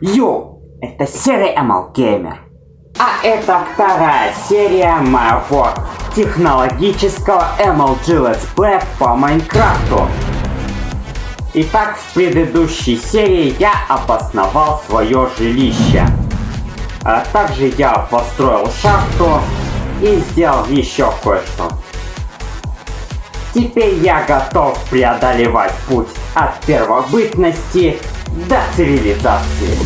Йоу, это серия ML Gamer. А это вторая серия моего технологического MLG летсплея по Майнкрафту. Итак, в предыдущей серии я обосновал свое жилище. А также я построил шахту и сделал еще кое-что. Теперь я готов преодолевать путь от первобытности до цивилизации.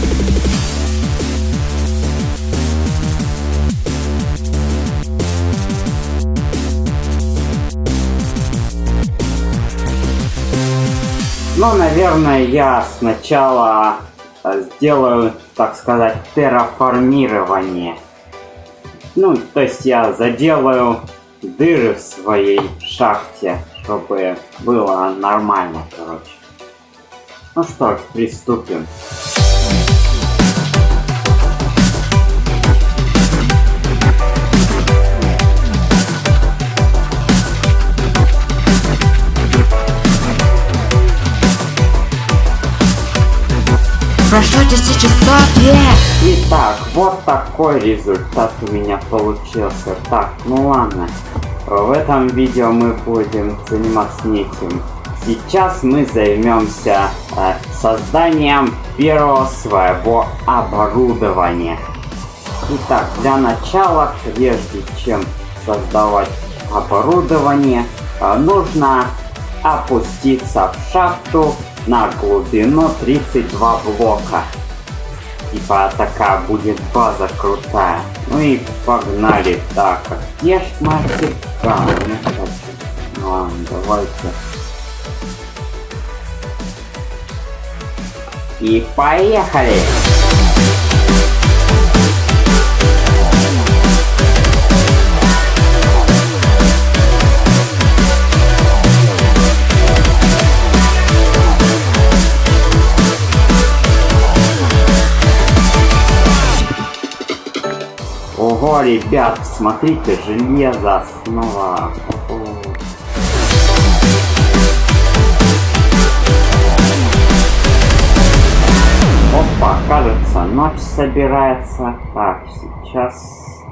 Но, наверное, я сначала э, сделаю, так сказать, терраформирование. Ну, то есть я заделаю дыры в своей шахте, чтобы было нормально, короче. Ну что ж, приступим. Прошло 10 часов, е! Итак, вот такой результат у меня получился. Так, ну ладно. В этом видео мы будем заниматься не этим. Сейчас мы займемся э, созданием первого своего оборудования. Итак, для начала, прежде чем создавать оборудование, э, нужно опуститься в шахту на глубину 32 блока. Типа такая будет база крутая. Ну и погнали. Так, где ж мастер? Да, ну, давайте. И поехали! Ого, ребят, смотрите, железо снова. Опа, кажется, ночь собирается. Так, сейчас...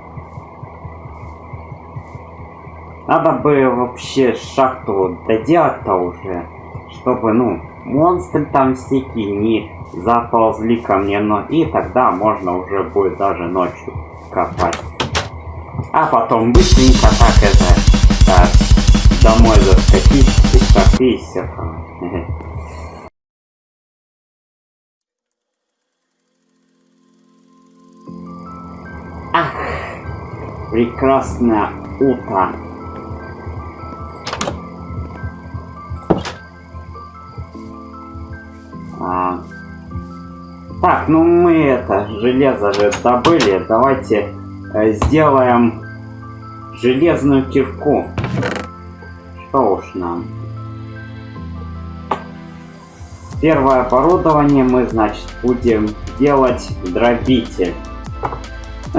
Надо бы вообще шахту доделать-то уже, чтобы, ну, монстры там всякие не заползли ко мне, но и тогда можно уже будет даже ночью копать. А потом быстренько так это, так, домой заскочить, и шахты и все. Ах, прекрасное утро. А, так, ну мы это, железо же добыли. Давайте э, сделаем железную кирку. Что уж нам. Первое оборудование мы, значит, будем делать дробитель.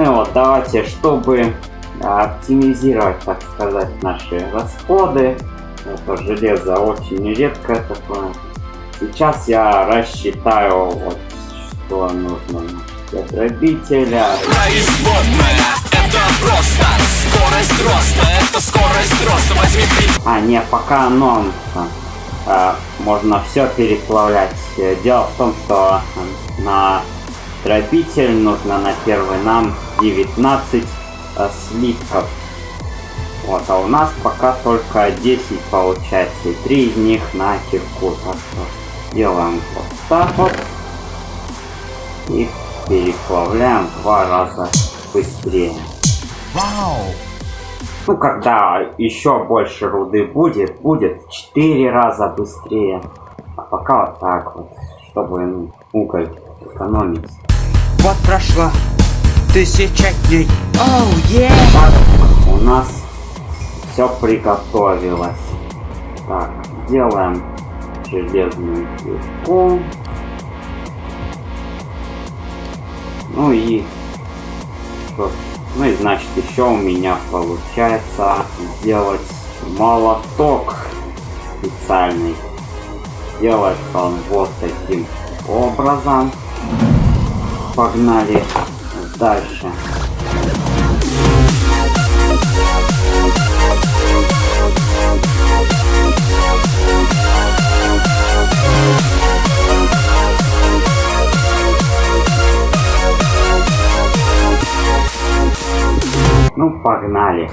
Ну вот, давайте, чтобы оптимизировать, так сказать, наши расходы. Это железо очень редкое такое. Сейчас я рассчитаю, вот, что нужно для дробителя. Производная, это просто скорость роста, это скорость роста, возьми три. А, не, пока оно а, можно все переплавлять. Дело в том, что на дробитель нужно на первый нам 19 а, слитков. Вот, а у нас пока только 10 получается, и 3 из них на кирку. Так что делаем вот так вот. И переплавляем два раза быстрее. Вау! Ну, когда еще больше руды будет, будет 4 раза быстрее. А пока вот так вот, чтобы уголь экономить. Вот прошло тысяча дней. Оу, е! Так, у нас все приготовилось. Так, делаем железную кирку. Ну и что? Ну и значит еще у меня получается сделать молоток специальный. Делать он вот таким образом. Погнали дальше. Ну, погнали.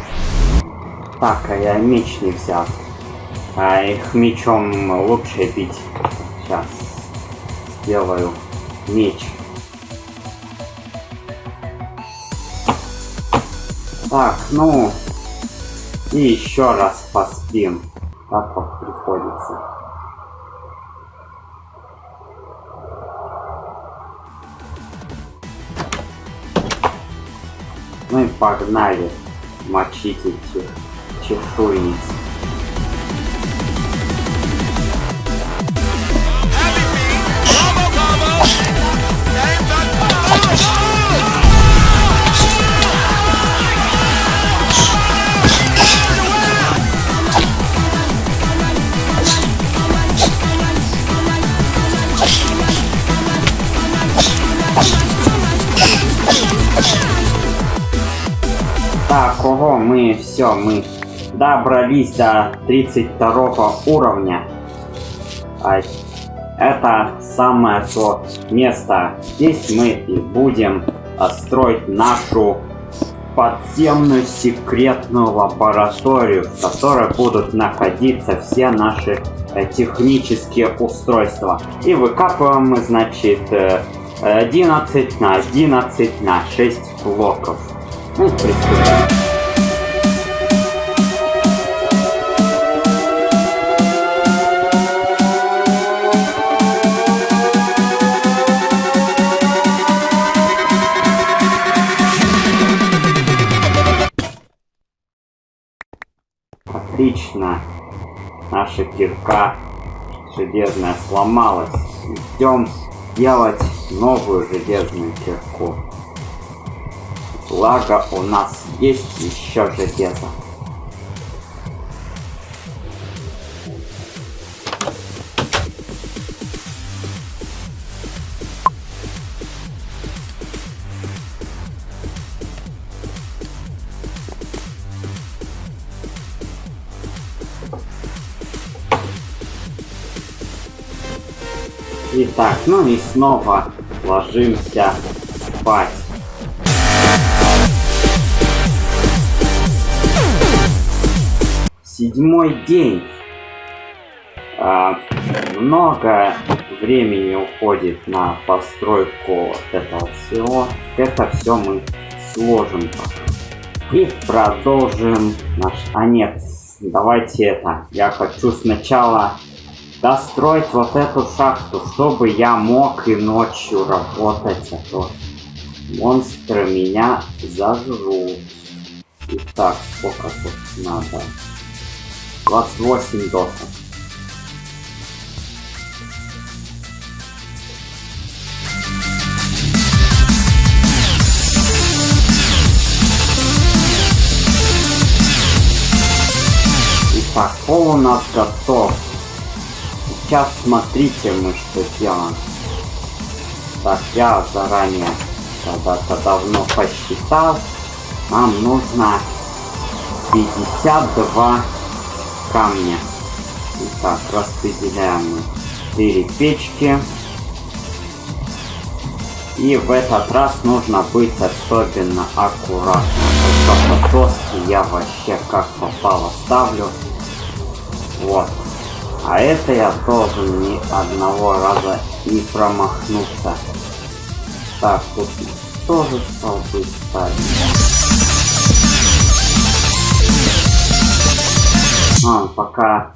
Так, а я меч не взял. А их мечом лучше бить. Сейчас сделаю меч. Так, ну и еще раз поспим. Так вот приходится. Ну и погнали мочить эти чешуйниц. Так, ого, мы все, мы добрались до 32 уровня. А это самое то место. Здесь мы и будем а, строить нашу подземную секретную лабораторию, в которой будут находиться все наши э, технические устройства. И выкапываем мы, значит, э, 11 на 11 на 6 блоков. Отлично. Наша кирка железная сломалась. Идем делать новую железную кирку. Благо у нас есть еще железо. Итак, ну и снова ложимся спать. Седьмой день. А, много времени уходит на постройку этого всего. Это все мы сложим. И продолжим наш... А нет, давайте это. Я хочу сначала достроить вот эту шахту, чтобы я мог и ночью работать, а то монстры меня зажрут. Итак, сколько тут надо? 28 досок. Итак, пол у нас готов. Сейчас смотрите мы что делаем. Так, я заранее когда-то давно посчитал. Нам нужно 52 камня. Итак, распределяем мы 4 печки. И в этот раз нужно быть особенно аккуратным. Только доски я вообще как попало ставлю. Вот. А это я должен ни одного раза не промахнуться. Так, тут тоже столбы ставить. А, пока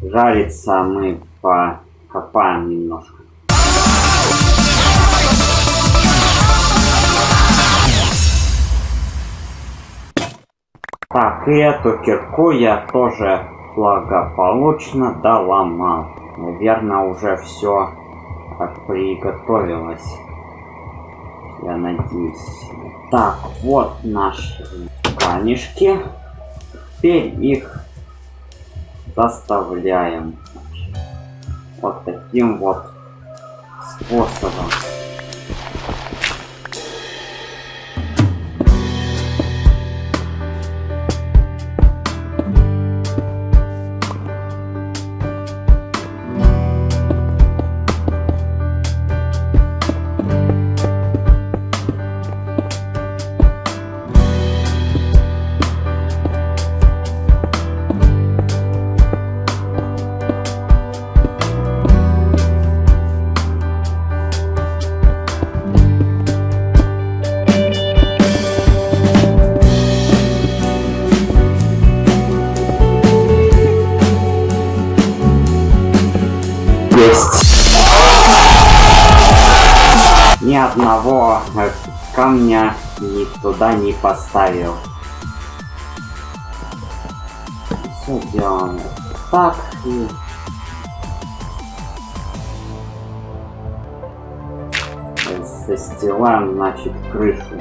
жарится, мы покопаем немножко. Так, и эту кирку я тоже благополучно доломал. Наверное, уже все приготовилось. Я надеюсь. Так, вот наши камешки. Теперь их доставляем. Вот таким вот способом. Есть! Ни одного э, камня ни туда не поставил. Все делаем так и... Застилаем, значит, крышу.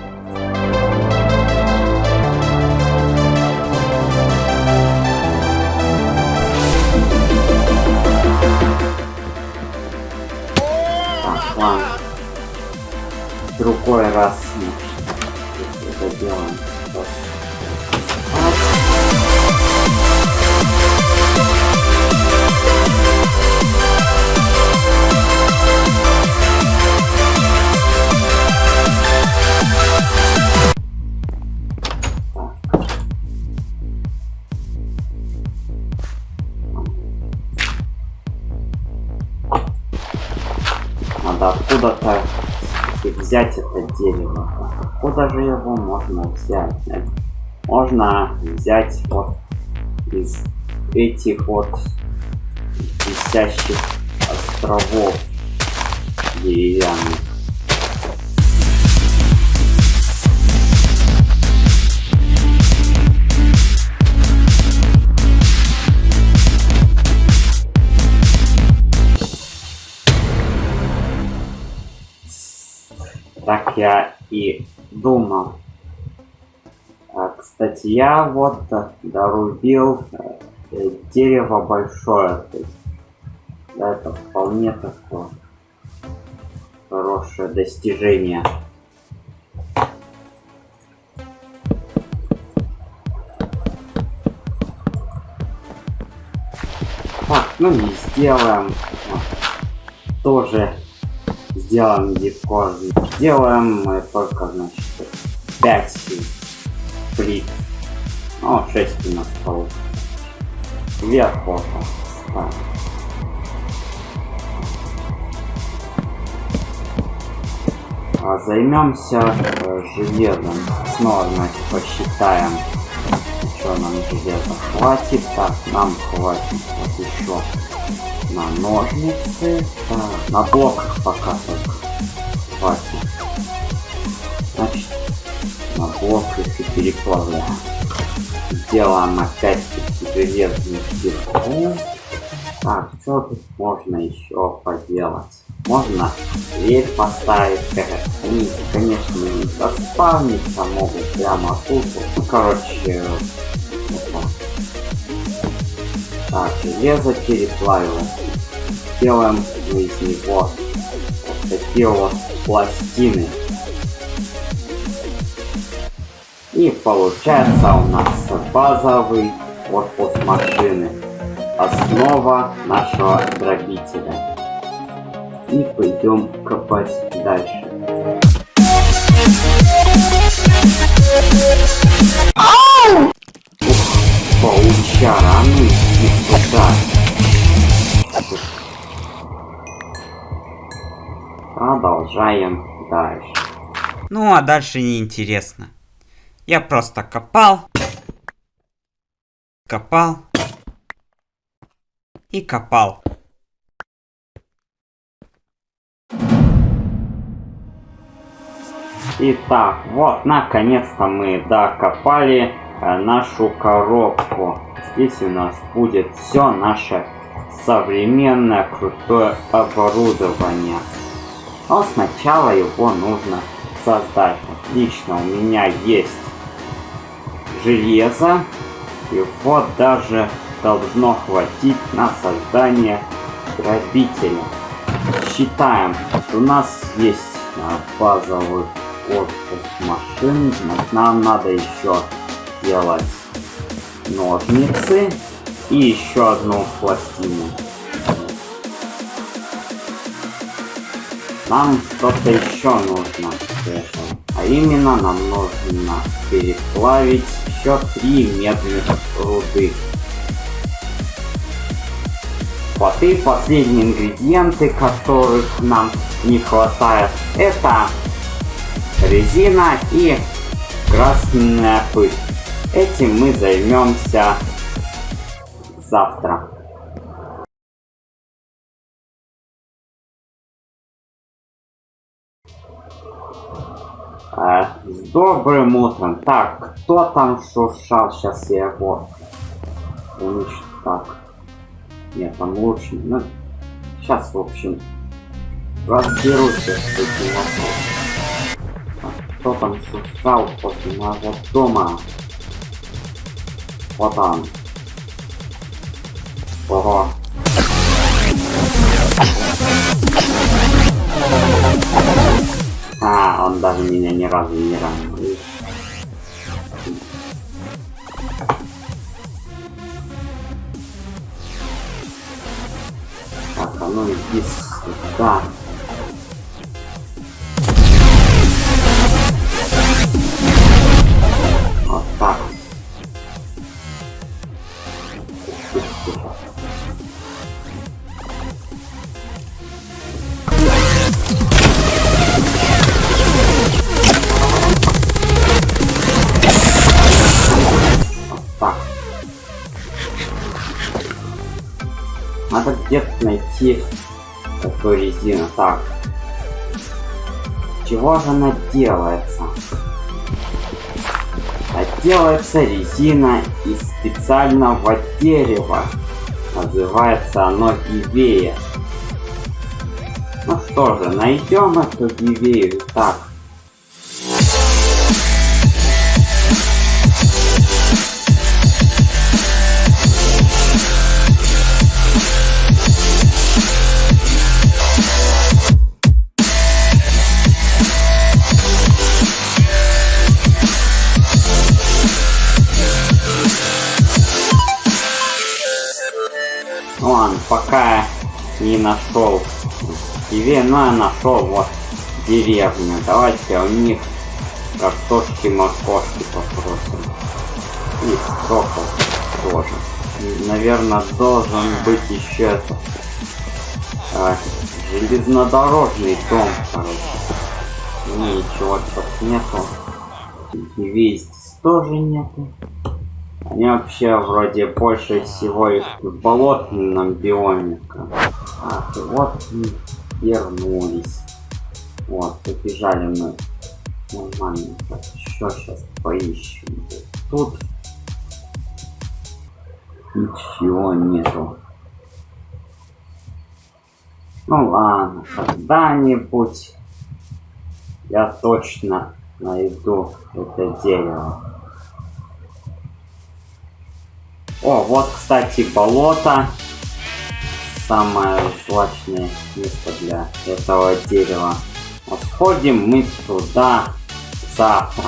Так, ладно. В другой раз мы взять это дерево. Откуда же его можно взять? Можно взять вот из этих вот висящих островов деревянных. Я и думал. А, кстати, я вот дорубил э, дерево большое. То есть, да, это вполне такое хорошее достижение. Так, ну и сделаем вот, тоже сделаем легко. Сделаем мы только, значит, 5 плит. Ну, 6 у нас получится. Сверху вот ставим. А займемся э, железом. Снова, значит, посчитаем, что нам железа хватит. Так, нам хватит вот еще на ножницы. Так, на блок пока только хватит. Значит, на блок их и переплавляем. Сделаем опять-таки железный кирку. Так, что тут можно еще поделать? Можно дверь поставить, конечно, не заспавниться могут прямо тут. Ну, короче. Так, железо переплавилось. Делаем из него вот такие вот пластины. И получается у нас базовый корпус машины. Основа нашего дробителя. И пойдем копать дальше. Паучара, ну иди сюда. Продолжаем дальше. Ну а дальше неинтересно. Я просто копал. Копал. И копал. Итак, вот, наконец-то мы докопали нашу коробку. Здесь у нас будет все наше современное крутое оборудование. Но сначала его нужно создать. Отлично, у меня есть железо. И вот даже должно хватить на создание грабителя. Считаем, у нас есть базовый корпус машин. Нам надо еще делать ножницы и еще одну пластину. Нам что-то еще нужно. А именно нам нужно переплавить еще три медных руды. Вот и последние ингредиенты, которых нам не хватает, это резина и красная пыль. Этим мы займемся завтра. Э, с добрым утром. Так, кто там шуршал? Сейчас я его уничтожу. Так. Нет, там лучше. Ну, сейчас, в общем, разберусь с этим вопросом. А кто там шуршал после моего дома? Он. Ого. А, он даже меня ни разу не ранил. Так, а ну иди. Надо где-то найти эту резину. Так. Чего же она делается? А делается резина из специального дерева. Называется оно гивея. Ну что же, найдем эту гивею. Так. Не нашел я нашел вот деревню. Давайте у них картошки, морковки попросим. И сокол тоже. Наверное, должен быть еще это а, железнодорожный дом, короче. Ну ничего тут нету. Здесь тоже нету. Они вообще вроде больше всего в болотном биоме. Ах, вот вернулись. Вот, побежали мы. Нормально. Так, еще сейчас поищем. Тут ничего нету. Ну ладно, когда-нибудь я точно найду это дерево. О, вот, кстати, болото. Самое злачное место для этого дерева. Сходим мы туда завтра.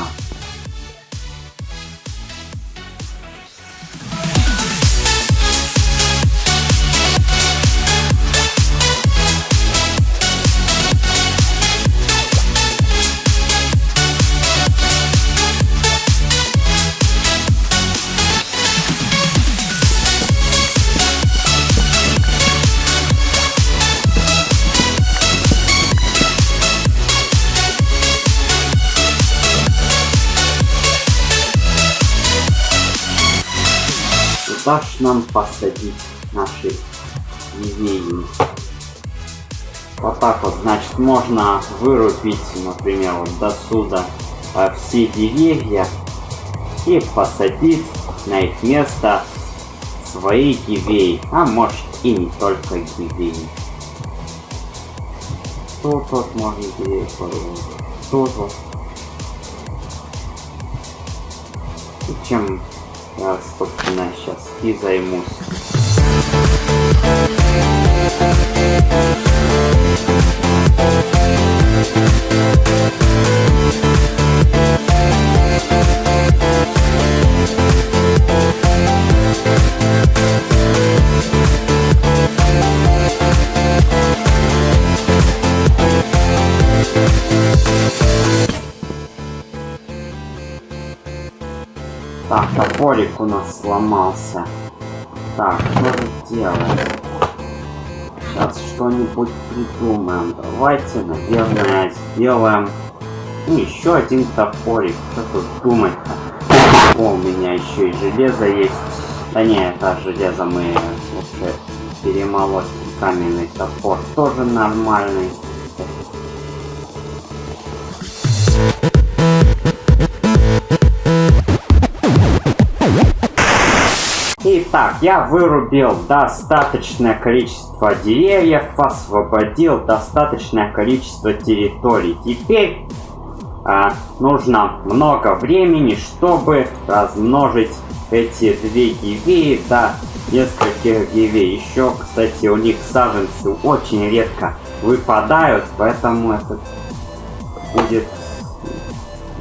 Нам посадить наши деревья? Вот так вот, значит, можно вырубить, например, вот до сюда а, все деревья и посадить на их место свои гивеи, а может и не только гивеи. Тут вот можно гивеи вырубить, тут вот. И чем собственно, сейчас и займусь. Топорик у нас сломался. Так, что же делать? Сейчас что-нибудь придумаем. Давайте, наверное, сделаем ну, еще один топорик. Что тут думать-то? О, у меня еще и железо есть. Да не, это железо мы лучше перемолоть. Каменный топор тоже нормальный. Так, я вырубил достаточное количество деревьев, освободил достаточное количество территорий. Теперь а, нужно много времени, чтобы размножить эти две гивеи до нескольких гивей. Еще, кстати, у них саженцы очень редко выпадают, поэтому это будет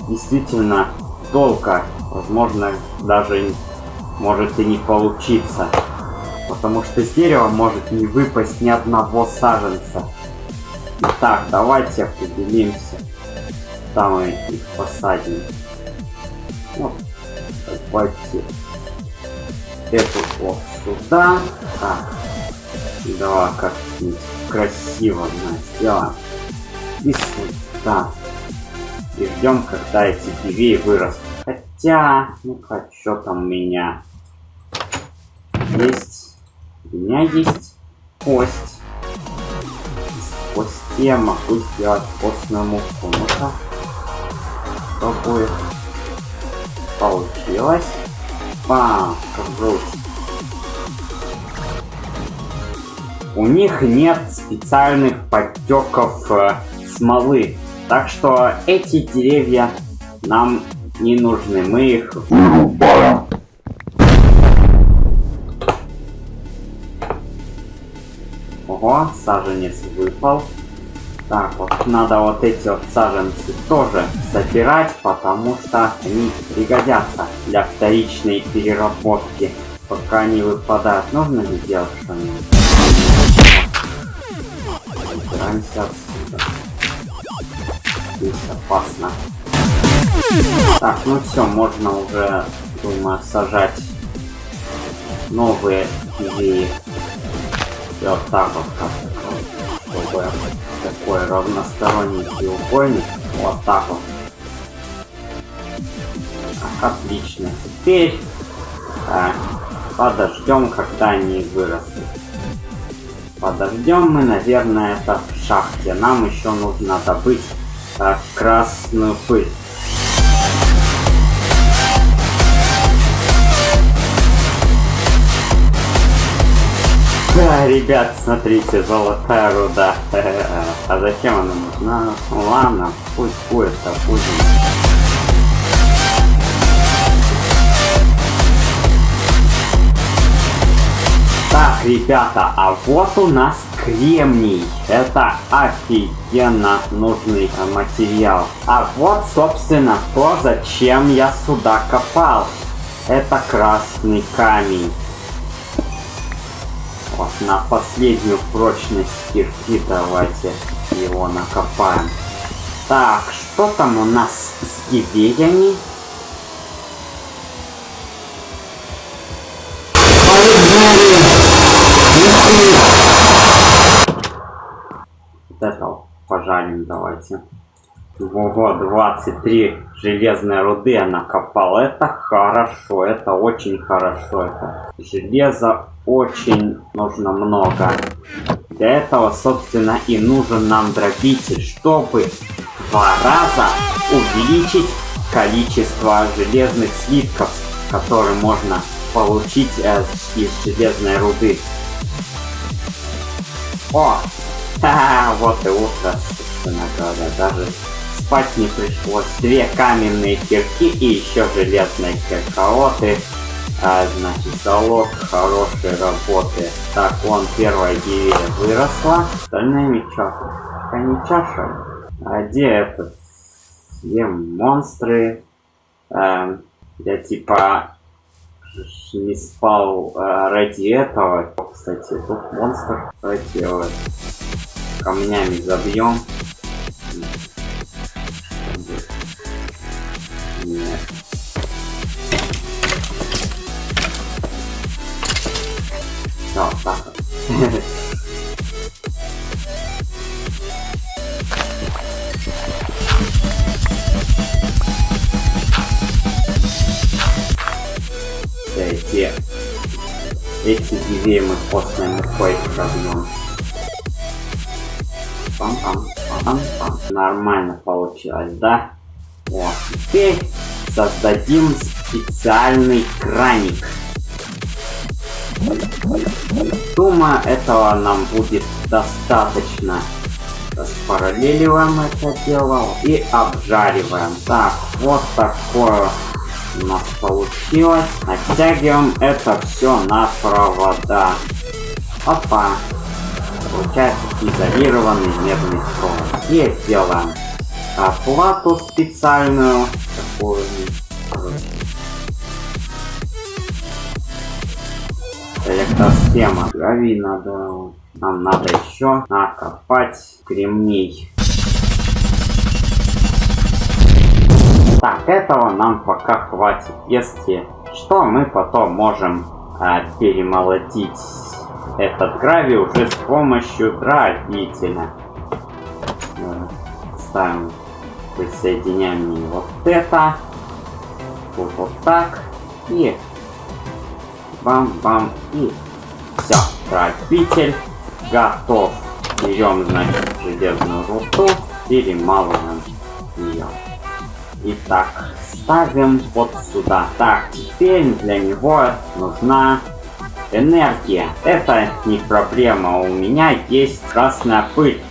действительно долго. Возможно, даже может и не получиться. Потому что с дерева может не выпасть ни одного саженца. Итак, давайте определимся. Там мы их посадим. Вот. Давайте эту вот сюда. Так. Давай как-нибудь красиво да, сделаем. И сюда. И ждем, когда эти деревья вырастут. Хотя, ну-ка, что там у меня? Есть. У меня есть кость. Кости я могу сделать костную муку. Ну-ка. Что будет? Получилось. Бам! Круто. У них нет специальных подтеков э, смолы. Так что эти деревья нам не нужны. Мы их вырубаем. Ого, саженец выпал. Так, вот надо вот эти вот саженцы тоже собирать, потому что они пригодятся для вторичной переработки. Пока они выпадают, нужно ли делать что-нибудь? Убираемся отсюда. Здесь опасно. Так, ну все, можно уже, думаю, сажать новые идеи. И вот так вот как чтобы такой равносторонний треугольник. Вот так вот. Так, отлично. Теперь так, подождем, когда они вырастут. Подождем мы, наверное, это в шахте. Нам еще нужно добыть так, красную пыль. Да, ребят, смотрите, золотая руда. А зачем она нужна? Ну ладно, пусть будет, допустим. Так, ребята, а вот у нас кремний. Это офигенно нужный материал. А вот, собственно, то, зачем я сюда копал. Это красный камень. Вот на последнюю прочность кирки давайте его накопаем. Так, что там у нас с гибеями? Вот это пожарим давайте. Ого, 23 железной руды я накопал. Это хорошо, это очень хорошо. Это железа очень нужно много. Для этого, собственно, и нужен нам дробитель, чтобы два раза увеличить количество железных слитков, которые можно получить э, из железной руды. О! вот и утро, собственно говоря, даже спать не пришлось. Две каменные кирки и еще железные киркооты. А, значит, залог хорошей работы. Так, вон первая деревья выросла. Остальные ничего. Пока не чаша. А где этот? Где монстры? Э, я типа не спал э, ради этого. Кстати, тут монстр. Давайте его камнями забьем. 200 дивей мы постным рукой пробьем. Пам -пам, пам -пам. Нормально получилось, да? Вот, теперь создадим специальный краник. Думаю, этого нам будет достаточно. Распараллеливаем это дело и обжариваем. Так, вот такое у нас получилось. Оттягиваем это все на провода. Опа. Получается изолированный медный провод. И делаем оплату специальную. Такую. Электросхема. Гравий надо. Нам надо еще накопать кремний. Так, этого нам пока хватит. Если что, мы потом можем а, перемолотить этот гравий уже с помощью дробителя. Э, Ставим, присоединяем вот это. Вот, вот так. И бам-бам. И все. Дробитель готов. Берем, значит, железную руду, перемалываем ее. Итак, ставим вот сюда. Так, теперь для него нужна энергия. Это не проблема, у меня есть красная пыль.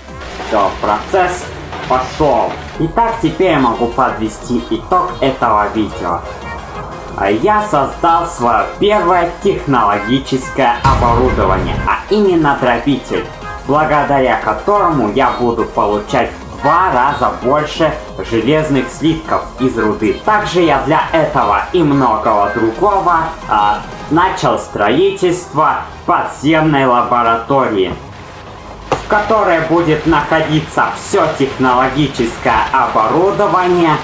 Все, процесс пошел. Итак, теперь я могу подвести итог этого видео. А Я создал свое первое технологическое оборудование, а именно дробитель, благодаря которому я буду получать два раза больше железных слитков из руды. Также я для этого и многого другого а, начал строительство подземной лаборатории, в которой будет находиться все технологическое оборудование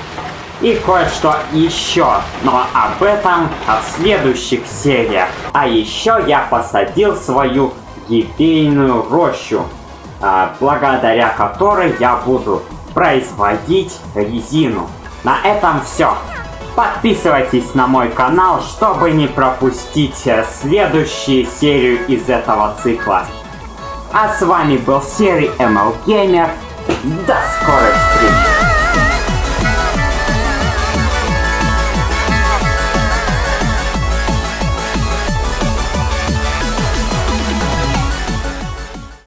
и кое-что еще, но об этом в следующих сериях. А еще я посадил свою гибейную рощу, а, благодаря которой я буду производить резину. На этом все. Подписывайтесь на мой канал, чтобы не пропустить э, следующую серию из этого цикла. А с вами был Серый ML Gamer. До скорой встречи!